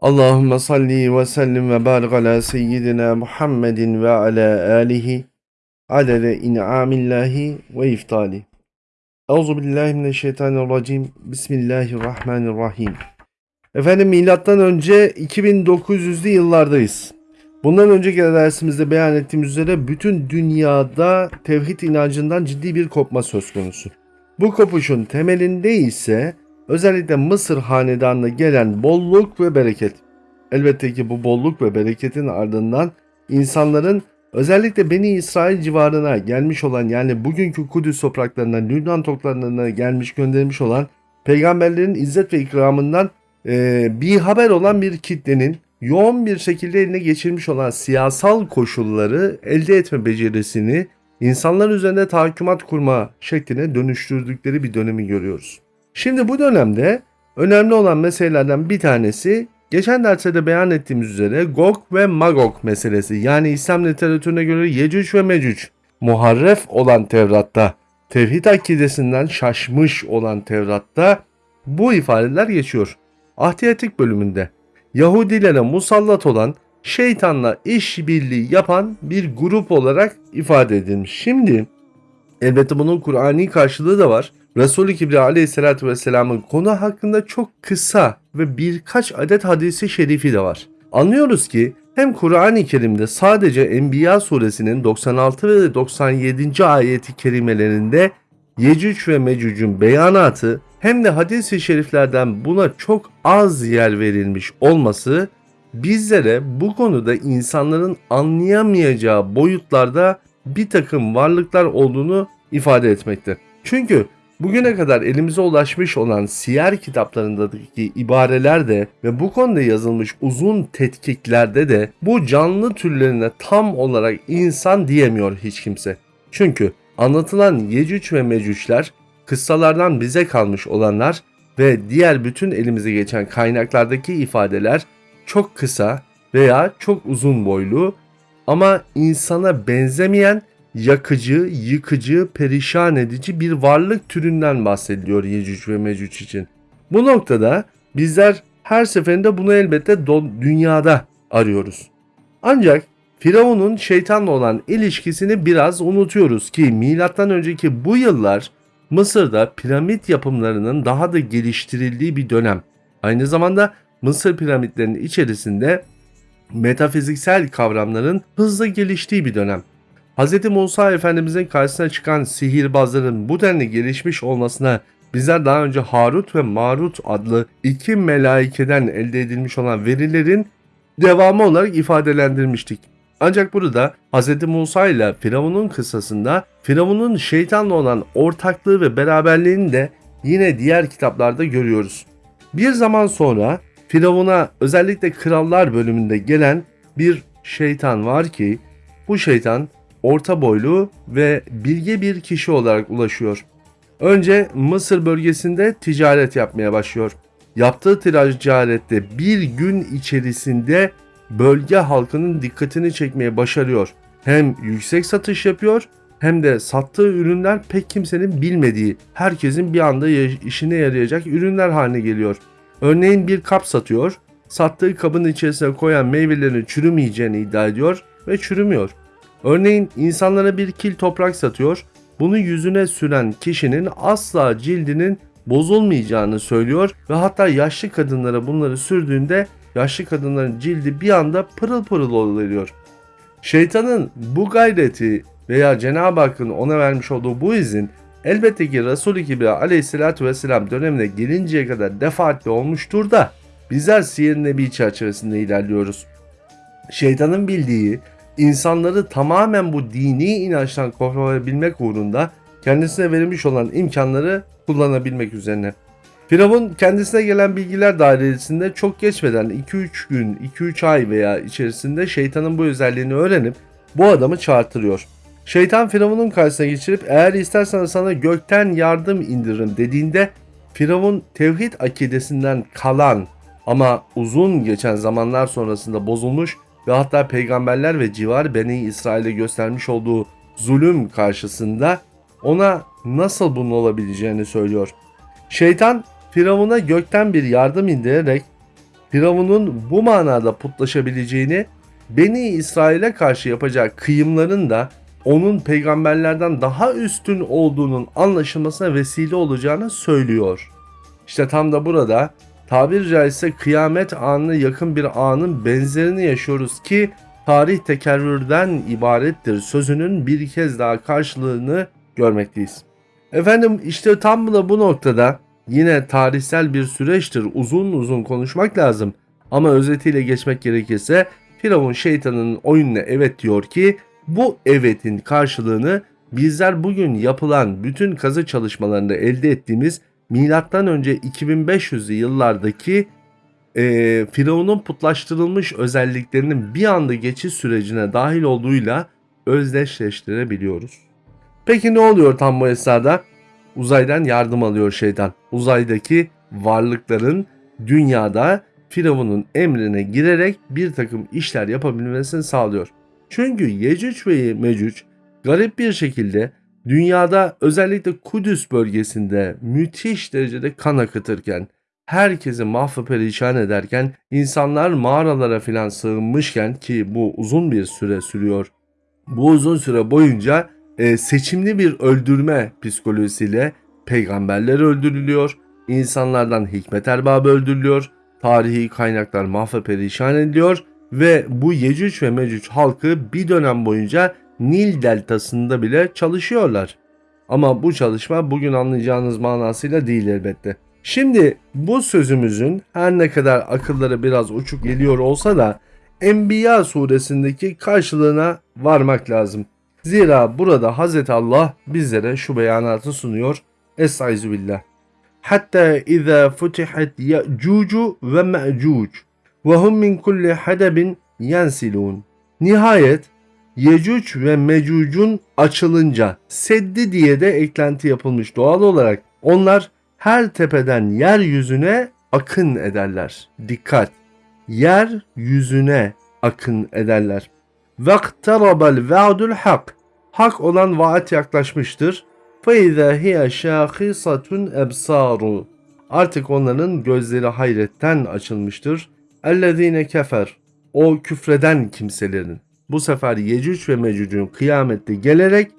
Allahümme salli ve sellim ve barik ala seyyidina Muhammedin ve ala alihi adede in'amillahi ve iftali. Euzu billahi mineşşeytanirracim. Bismillahirrahmanirrahim. Efendim milattan önce 2900'lü yıllardayız. Bundan önceki dersimizde beyan ettiğimiz üzere bütün dünyada tevhid inancından ciddi bir kopma söz konusu. Bu kopuşun temelinde ise özellikle Mısır hanedanına gelen bolluk ve bereket. Elbette ki bu bolluk ve bereketin ardından insanların özellikle Beni İsrail civarına gelmiş olan yani bugünkü Kudüs topraklarına, Lübnan topraklarına gelmiş gönderilmiş olan peygamberlerin izzet ve ikramından e, bir haber olan bir kitlenin yoğun bir şekilde eline geçirmiş olan siyasal koşulları elde etme becerisini insanlar üzerinde tahkimat kurma şekline dönüştürdükleri bir dönemi görüyoruz. Şimdi bu dönemde önemli olan meselelerden bir tanesi geçen derste de beyan ettiğimiz üzere Gog ve Magog meselesi. Yani İslam literatürüne göre Yecüc ve Mecüc. Muharref olan Tevrat'ta, tevhid akidesinden şaşmış olan Tevrat'ta bu ifadeler geçiyor. Ahdiyatik bölümünde Yahudilere musallat olan şeytanla işbirliği yapan bir grup olarak ifade edilmiş. Şimdi elbette bunun Kur'ani karşılığı da var. Resul-i Kibriya aleyhissalatü vesselamın konu hakkında çok kısa ve birkaç adet hadisi şerifi de var. Anlıyoruz ki hem Kur'an-ı Kerim'de sadece Enbiya suresinin 96 ve 97. ayeti kerimelerinde Yecüc ve Mecüc'ün beyanatı hem de hadis-i şeriflerden buna çok az yer verilmiş olması bizlere bu konuda insanların anlayamayacağı boyutlarda bir takım varlıklar olduğunu ifade etmekte. Çünkü bugüne kadar elimize ulaşmış olan siyer kitaplarındaki ibareler de ve bu konuda yazılmış uzun tetkiklerde de bu canlı türlerine tam olarak insan diyemiyor hiç kimse. Çünkü anlatılan Yecüc ve Mecücler kıssalardan bize kalmış olanlar ve diğer bütün elimize geçen kaynaklardaki ifadeler çok kısa veya çok uzun boylu ama insana benzemeyen yakıcı, yıkıcı, perişan edici bir varlık türünden bahsediliyor Yecüc ve Mecüc için. Bu noktada bizler her seferinde bunu elbette dünyada arıyoruz. Ancak Firavun'un şeytanla olan ilişkisini biraz unutuyoruz ki milattan önceki bu yıllar Mısır'da piramit yapımlarının daha da geliştirildiği bir dönem. Aynı zamanda Mısır piramitlerinin içerisinde metafiziksel kavramların hızla geliştiği bir dönem. Hz. Musa Efendimizin karşısına çıkan sihirbazların bu denli gelişmiş olmasına bizler daha önce Harut ve Marut adlı iki melaikeden elde edilmiş olan verilerin devamı olarak ifadelendirmiştik. Ancak burada Hz. Musa ile Firavun'un kıssasında Firavun'un şeytanla olan ortaklığı ve beraberliğini de yine diğer kitaplarda görüyoruz. Bir zaman sonra Firavun'a özellikle krallar bölümünde gelen bir şeytan var ki bu şeytan orta boylu ve bilge bir kişi olarak ulaşıyor. Önce Mısır bölgesinde ticaret yapmaya başlıyor. Yaptığı ticarette bir gün içerisinde bölge halkının dikkatini çekmeye başarıyor. Hem yüksek satış yapıyor hem de sattığı ürünler pek kimsenin bilmediği, herkesin bir anda işine yarayacak ürünler haline geliyor. Örneğin bir kap satıyor, sattığı kabın içerisine koyan meyvelerin çürümeyeceğini iddia ediyor ve çürümüyor. Örneğin insanlara bir kil toprak satıyor, bunu yüzüne süren kişinin asla cildinin bozulmayacağını söylüyor ve hatta yaşlı kadınlara bunları sürdüğünde yaşlı kadınların cildi bir anda pırıl pırıl oluyor. Şeytanın bu gayreti veya Cenab-ı Hakk'ın ona vermiş olduğu bu izin elbette ki Resul-i Kibriya aleyhissalatü vesselam dönemine gelinceye kadar defaatle olmuştur da bizler siyer nebi çerçevesinde ilerliyoruz. Şeytanın bildiği insanları tamamen bu dini inançtan koruyabilmek uğrunda kendisine verilmiş olan imkanları kullanabilmek üzerine. Firavun kendisine gelen bilgiler dairesinde çok geçmeden 2-3 gün, 2-3 ay veya içerisinde şeytanın bu özelliğini öğrenip bu adamı çağırtırıyor. Şeytan Firavun'un karşısına geçirip eğer istersen sana gökten yardım indiririm dediğinde Firavun tevhid akidesinden kalan ama uzun geçen zamanlar sonrasında bozulmuş ve hatta peygamberler ve civar Beni İsrail'e göstermiş olduğu zulüm karşısında ona nasıl bunun olabileceğini söylüyor. Şeytan Firavun'a gökten bir yardım indirerek Firavun'un bu manada putlaşabileceğini, Beni İsrail'e karşı yapacağı kıyımların da onun peygamberlerden daha üstün olduğunun anlaşılmasına vesile olacağını söylüyor. İşte tam da burada tabir caizse kıyamet anına yakın bir anın benzerini yaşıyoruz ki tarih tekerrürden ibarettir sözünün bir kez daha karşılığını görmekteyiz. Efendim işte tam da bu noktada yine tarihsel bir süreçtir uzun uzun konuşmak lazım ama özetiyle geçmek gerekirse Firavun şeytanının oyununa evet diyor ki bu evetin karşılığını bizler bugün yapılan bütün kazı çalışmalarında elde ettiğimiz milattan önce 2500'lü yıllardaki e, Firavun'un putlaştırılmış özelliklerinin bir anda geçiş sürecine dahil olduğuyla özdeşleştirebiliyoruz. Peki ne oluyor tam bu esnada? Uzaydan yardım alıyor şeytan. Uzaydaki varlıkların dünyada Firavun'un emrine girerek bir takım işler yapabilmesini sağlıyor. Çünkü Yecüc ve Mecüc garip bir şekilde dünyada özellikle Kudüs bölgesinde müthiş derecede kan akıtırken, herkesi mahvı perişan ederken, insanlar mağaralara filan sığınmışken ki bu uzun bir süre sürüyor. Bu uzun süre boyunca e, seçimli bir öldürme psikolojisiyle peygamberler öldürülüyor, insanlardan hikmet erbabı öldürülüyor, tarihi kaynaklar mahve perişan ediliyor ve bu Yecüc ve Mecüc halkı bir dönem boyunca Nil deltasında bile çalışıyorlar. Ama bu çalışma bugün anlayacağınız manasıyla değil elbette. Şimdi bu sözümüzün her ne kadar akılları biraz uçuk geliyor olsa da Enbiya suresindeki karşılığına varmak lazım. Zira burada Hz. Allah bizlere şu beyanatı sunuyor. Estaizu billah. Hatta izâ futihat ya'cucu ve me'cuc ve hum min kulli hadabin yensilun. Nihayet Yecüc ve Mecüc'ün açılınca Seddi diye de eklenti yapılmış doğal olarak. Onlar her tepeden yeryüzüne akın ederler. Dikkat! Yer yüzüne akın ederler. Vaktarabel vaadul hak. Hak olan vaat yaklaşmıştır. Feyza hiye şahisatun ebsaru. Artık onların gözleri hayretten açılmıştır. Ellezine kefer. O küfreden kimselerin. Bu sefer Yecüc ve Mecüc'ün kıyamette gelerek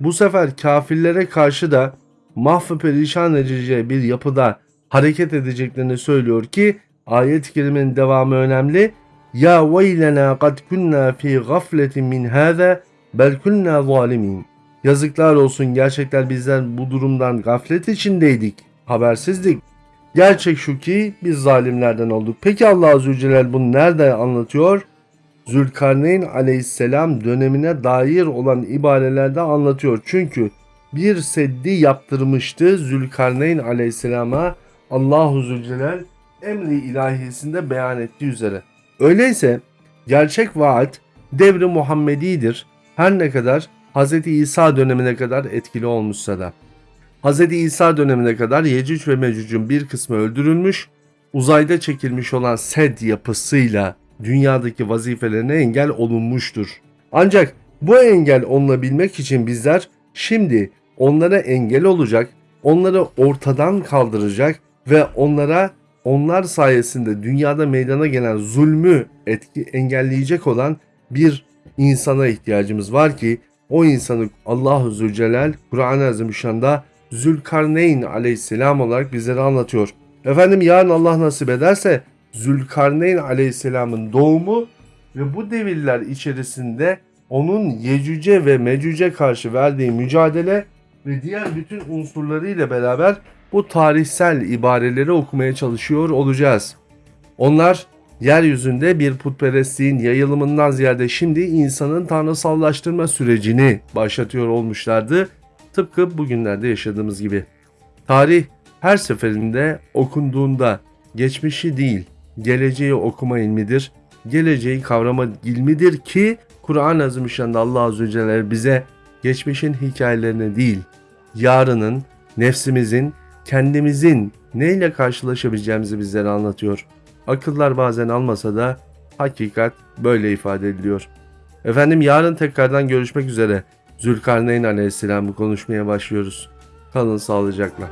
bu sefer kafirlere karşı da mahvı perişan edeceği bir yapıda hareket edeceklerini söylüyor ki ayet-i kerimenin devamı önemli. Ya veylena kad kunna fi gafletin min hâze bel kunna zalimin. Yazıklar olsun gerçekten bizler bu durumdan gaflet içindeydik. Habersizdik. Gerçek şu ki biz zalimlerden olduk. Peki Allah Azze ve Celle bunu nerede anlatıyor? Zülkarneyn aleyhisselam dönemine dair olan ibarelerde anlatıyor. Çünkü bir seddi yaptırmıştı Zülkarneyn aleyhisselama Allahu Zülcelal emri ilahisinde beyan ettiği üzere. Öyleyse gerçek vaat devri Muhammedidir. Her ne kadar Hz. İsa dönemine kadar etkili olmuşsa da. Hz. İsa dönemine kadar Yecüc ve Mecüc'ün bir kısmı öldürülmüş, uzayda çekilmiş olan sed yapısıyla dünyadaki vazifelerine engel olunmuştur. Ancak bu engel olunabilmek için bizler şimdi onlara engel olacak, onları ortadan kaldıracak ve onlara onlar sayesinde dünyada meydana gelen zulmü etki engelleyecek olan bir insana ihtiyacımız var ki o insanı Allahu Zülcelal Kur'an-ı Azimüşşan'da Zülkarneyn aleyhisselam olarak bizlere anlatıyor. Efendim yarın Allah nasip ederse Zülkarneyn aleyhisselamın doğumu ve bu devirler içerisinde onun Yecüce ve Mecüce karşı verdiği mücadele ve diğer bütün unsurlarıyla beraber bu tarihsel ibareleri okumaya çalışıyor olacağız. Onlar yeryüzünde bir putperestliğin yayılımından ziyade şimdi insanın tanrısallaştırma sürecini başlatıyor olmuşlardı. Tıpkı bugünlerde yaşadığımız gibi. Tarih her seferinde okunduğunda geçmişi değil, geleceği okuma ilmidir. Geleceği kavrama ilmidir ki Kur'an-ı Azimüşşan'da Allah Azze ve Celle bize geçmişin hikayelerini değil, yarının, nefsimizin, kendimizin neyle karşılaşabileceğimizi bizlere anlatıyor. Akıllar bazen almasa da hakikat böyle ifade ediliyor. Efendim yarın tekrardan görüşmek üzere. Zülkarneyn Aleyhisselam'ı konuşmaya başlıyoruz. Kalın sağlıcakla.